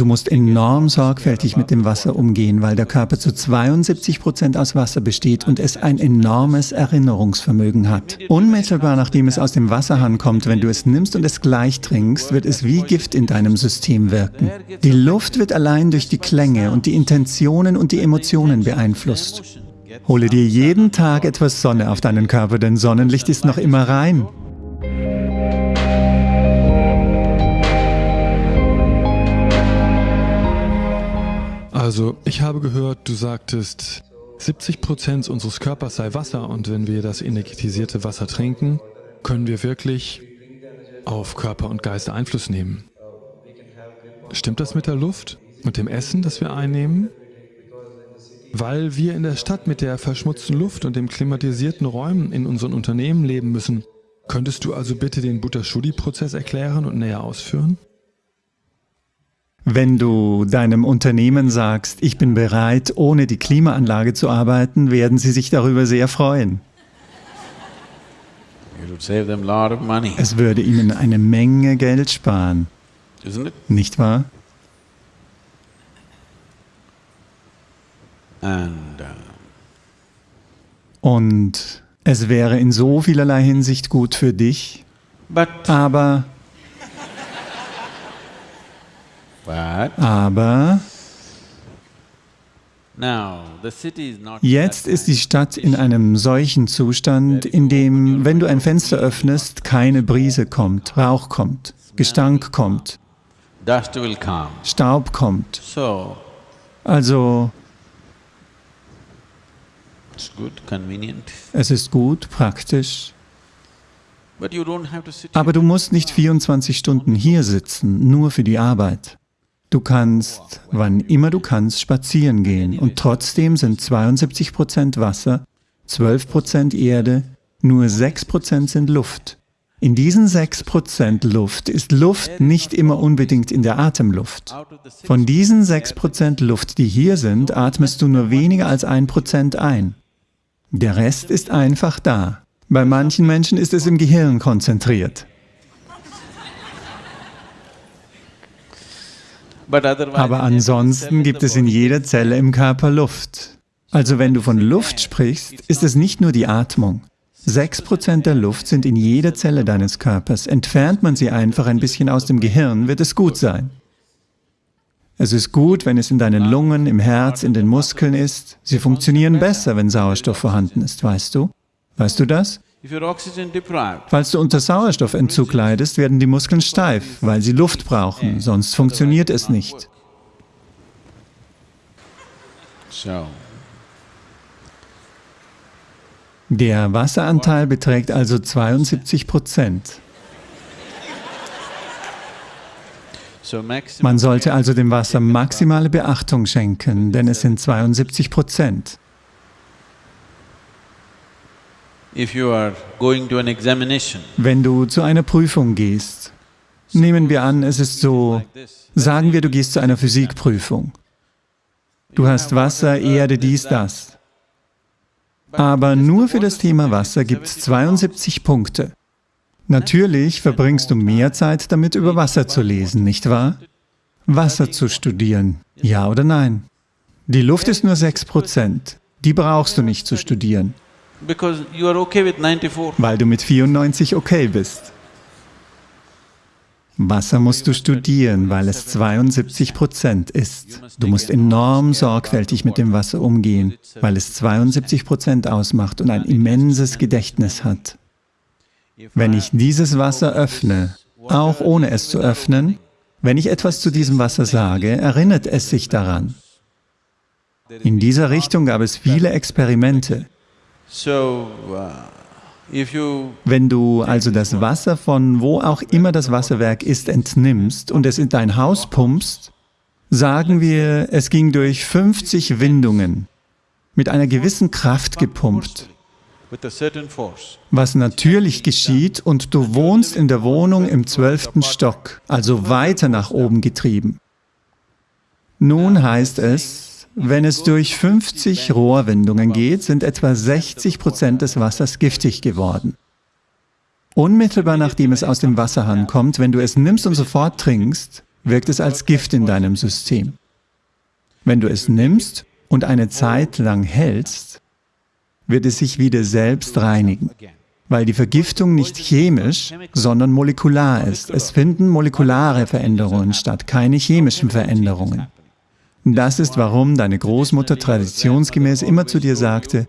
Du musst enorm sorgfältig mit dem Wasser umgehen, weil der Körper zu 72 Prozent aus Wasser besteht und es ein enormes Erinnerungsvermögen hat. Unmittelbar nachdem es aus dem Wasserhahn kommt, wenn du es nimmst und es gleich trinkst, wird es wie Gift in deinem System wirken. Die Luft wird allein durch die Klänge und die Intentionen und die Emotionen beeinflusst. Hole dir jeden Tag etwas Sonne auf deinen Körper, denn Sonnenlicht ist noch immer rein. Also, ich habe gehört, du sagtest, 70 Prozent unseres Körpers sei Wasser und wenn wir das energetisierte Wasser trinken, können wir wirklich auf Körper und Geist Einfluss nehmen. Stimmt das mit der Luft und dem Essen, das wir einnehmen? Weil wir in der Stadt mit der verschmutzten Luft und den klimatisierten Räumen in unseren Unternehmen leben müssen, könntest du also bitte den Butterschudi-Prozess erklären und näher ausführen? Wenn du deinem Unternehmen sagst, ich bin bereit, ohne die Klimaanlage zu arbeiten, werden sie sich darüber sehr freuen. Es würde ihnen eine Menge Geld sparen. Nicht wahr? Uh, Und es wäre in so vielerlei Hinsicht gut für dich, aber aber jetzt ist die Stadt in einem solchen Zustand, in dem, wenn du ein Fenster öffnest, keine Brise kommt, Rauch kommt, Gestank kommt, Staub kommt. Also, es ist gut, praktisch, aber du musst nicht 24 Stunden hier sitzen, nur für die Arbeit. Du kannst, wann immer du kannst, spazieren gehen und trotzdem sind 72% Wasser, 12% Erde, nur 6% sind Luft. In diesen 6% Luft ist Luft nicht immer unbedingt in der Atemluft. Von diesen 6% Luft, die hier sind, atmest du nur weniger als 1% ein. Der Rest ist einfach da. Bei manchen Menschen ist es im Gehirn konzentriert. Aber ansonsten gibt es in jeder Zelle im Körper Luft. Also wenn du von Luft sprichst, ist es nicht nur die Atmung. 6% der Luft sind in jeder Zelle deines Körpers. Entfernt man sie einfach ein bisschen aus dem Gehirn, wird es gut sein. Es ist gut, wenn es in deinen Lungen, im Herz, in den Muskeln ist. Sie funktionieren besser, wenn Sauerstoff vorhanden ist, weißt du? Weißt du das? Falls du unter Sauerstoffentzug leidest, werden die Muskeln steif, weil sie Luft brauchen, sonst funktioniert es nicht. Der Wasseranteil beträgt also 72 Prozent. Man sollte also dem Wasser maximale Beachtung schenken, denn es sind 72 Prozent. Wenn du zu einer Prüfung gehst, nehmen wir an, es ist so, sagen wir, du gehst zu einer Physikprüfung. Du hast Wasser, Erde, dies, das. Aber nur für das Thema Wasser gibt es 72 Punkte. Natürlich verbringst du mehr Zeit damit, über Wasser zu lesen, nicht wahr? Wasser zu studieren, ja oder nein? Die Luft ist nur 6 Prozent. Die brauchst du nicht zu studieren. Weil du mit 94 okay bist. Wasser musst du studieren, weil es 72 Prozent ist. Du musst enorm sorgfältig mit dem Wasser umgehen, weil es 72 Prozent ausmacht und ein immenses Gedächtnis hat. Wenn ich dieses Wasser öffne, auch ohne es zu öffnen, wenn ich etwas zu diesem Wasser sage, erinnert es sich daran. In dieser Richtung gab es viele Experimente. Uh, Wenn du also das Wasser von wo auch immer das Wasserwerk ist entnimmst und es in dein Haus pumpst, sagen wir, es ging durch 50 Windungen, mit einer gewissen Kraft gepumpt, was natürlich geschieht und du wohnst in der Wohnung im zwölften Stock, also weiter nach oben getrieben. Nun heißt es, wenn es durch 50 Rohrwindungen geht, sind etwa 60 Prozent des Wassers giftig geworden. Unmittelbar nachdem es aus dem Wasserhahn kommt, wenn du es nimmst und sofort trinkst, wirkt es als Gift in deinem System. Wenn du es nimmst und eine Zeit lang hältst, wird es sich wieder selbst reinigen, weil die Vergiftung nicht chemisch, sondern molekular ist. Es finden molekulare Veränderungen statt, keine chemischen Veränderungen. Das ist, warum deine Großmutter traditionsgemäß immer zu dir sagte,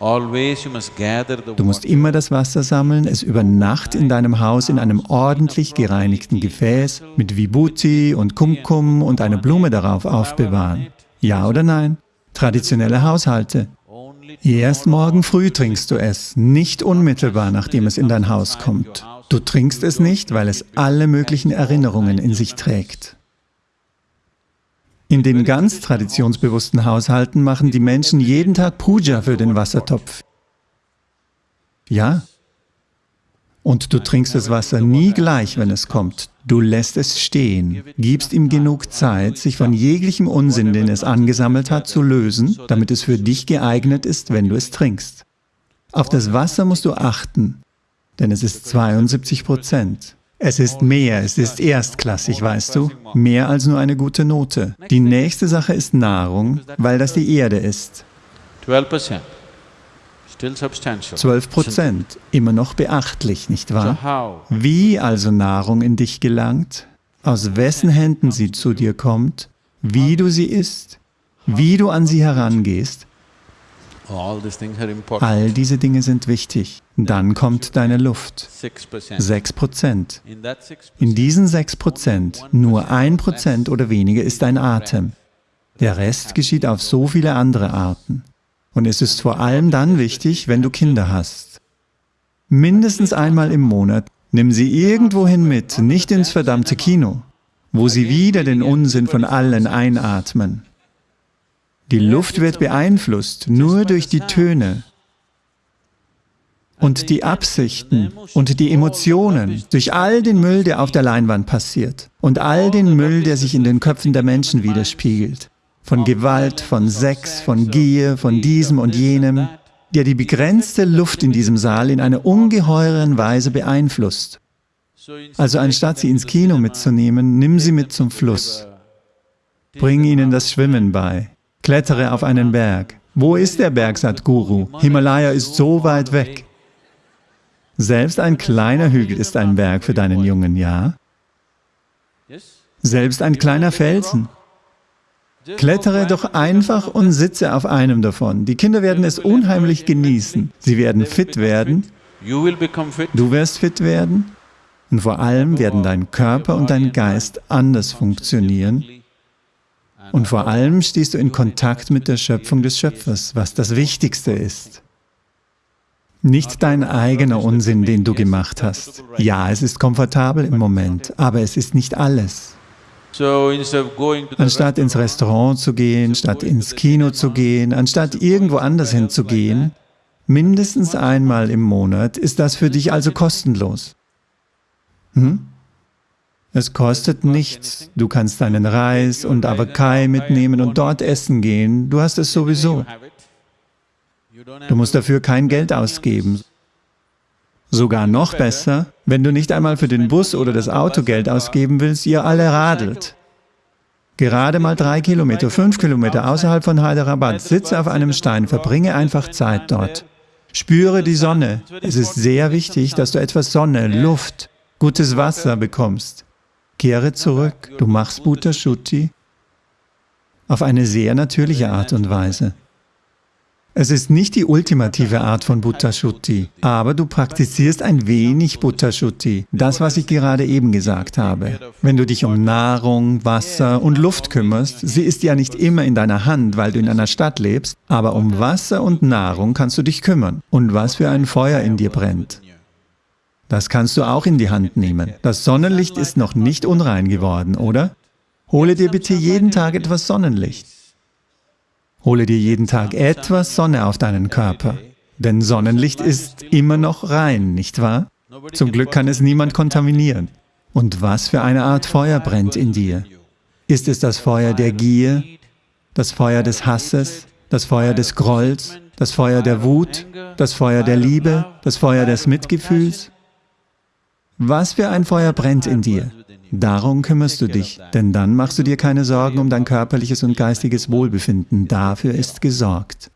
Du musst immer das Wasser sammeln, es über Nacht in deinem Haus in einem ordentlich gereinigten Gefäß mit Vibhuti und Kumkum und eine Blume darauf aufbewahren. Ja oder nein? Traditionelle Haushalte. Erst morgen früh trinkst du es, nicht unmittelbar, nachdem es in dein Haus kommt. Du trinkst es nicht, weil es alle möglichen Erinnerungen in sich trägt. In den ganz traditionsbewussten Haushalten machen die Menschen jeden Tag Puja für den Wassertopf. Ja. Und du trinkst das Wasser nie gleich, wenn es kommt. Du lässt es stehen, gibst ihm genug Zeit, sich von jeglichem Unsinn, den es angesammelt hat, zu lösen, damit es für dich geeignet ist, wenn du es trinkst. Auf das Wasser musst du achten, denn es ist 72 Prozent. Es ist mehr, es ist erstklassig, weißt du, mehr als nur eine gute Note. Die nächste Sache ist Nahrung, weil das die Erde ist. 12 Prozent, immer noch beachtlich, nicht wahr? Wie also Nahrung in dich gelangt, aus wessen Händen sie zu dir kommt, wie du sie isst, wie du an sie herangehst, All diese Dinge sind wichtig. Dann kommt deine Luft. 6 Prozent. In diesen 6 Prozent, nur ein Prozent oder weniger ist dein Atem. Der Rest geschieht auf so viele andere Arten. Und es ist vor allem dann wichtig, wenn du Kinder hast. Mindestens einmal im Monat nimm sie irgendwohin mit, nicht ins verdammte Kino, wo sie wieder den Unsinn von allen einatmen. Die Luft wird beeinflusst nur durch die Töne und die Absichten und die Emotionen, durch all den Müll, der auf der Leinwand passiert und all den Müll, der sich in den Köpfen der Menschen widerspiegelt. Von Gewalt, von Sex, von Gier, von diesem und jenem, der die begrenzte Luft in diesem Saal in einer ungeheuren Weise beeinflusst. Also anstatt sie ins Kino mitzunehmen, nimm sie mit zum Fluss. Bring ihnen das Schwimmen bei. Klettere auf einen Berg. Wo ist der Berg, Sadhguru? Himalaya ist so weit weg. Selbst ein kleiner Hügel ist ein Berg für deinen Jungen, ja? Selbst ein kleiner Felsen. Klettere doch einfach und sitze auf einem davon. Die Kinder werden es unheimlich genießen. Sie werden fit werden. Du wirst fit werden. Und vor allem werden dein Körper und dein Geist anders funktionieren, und vor allem stehst du in Kontakt mit der Schöpfung des Schöpfers, was das Wichtigste ist. Nicht dein eigener Unsinn, den du gemacht hast. Ja, es ist komfortabel im Moment, aber es ist nicht alles. Anstatt ins Restaurant zu gehen, statt ins Kino zu gehen, anstatt irgendwo anders hinzugehen, mindestens einmal im Monat, ist das für dich also kostenlos. Hm? Es kostet nichts, du kannst deinen Reis und Avakai mitnehmen und dort essen gehen, du hast es sowieso. Du musst dafür kein Geld ausgeben. Sogar noch besser, wenn du nicht einmal für den Bus oder das Auto Geld ausgeben willst, ihr alle radelt. Gerade mal drei Kilometer, fünf Kilometer außerhalb von Hyderabad, sitze auf einem Stein, verbringe einfach Zeit dort. Spüre die Sonne. Es ist sehr wichtig, dass du etwas Sonne, Luft, gutes Wasser bekommst. Kehre zurück, du machst Bhuta Shuddhi auf eine sehr natürliche Art und Weise. Es ist nicht die ultimative Art von Bhuta Shuddhi, aber du praktizierst ein wenig Bhuta Shuddhi, das, was ich gerade eben gesagt habe. Wenn du dich um Nahrung, Wasser und Luft kümmerst, sie ist ja nicht immer in deiner Hand, weil du in einer Stadt lebst, aber um Wasser und Nahrung kannst du dich kümmern. Und was für ein Feuer in dir brennt. Das kannst du auch in die Hand nehmen. Das Sonnenlicht ist noch nicht unrein geworden, oder? Hole dir bitte jeden Tag etwas Sonnenlicht. Hole dir jeden Tag etwas Sonne auf deinen Körper. Denn Sonnenlicht ist immer noch rein, nicht wahr? Zum Glück kann es niemand kontaminieren. Und was für eine Art Feuer brennt in dir? Ist es das Feuer der Gier, das Feuer des Hasses, das Feuer des Grolls, das Feuer der Wut, das Feuer der Liebe, das Feuer des Mitgefühls? Was für ein Feuer brennt in dir? Darum kümmerst du dich, denn dann machst du dir keine Sorgen um dein körperliches und geistiges Wohlbefinden, dafür ist gesorgt.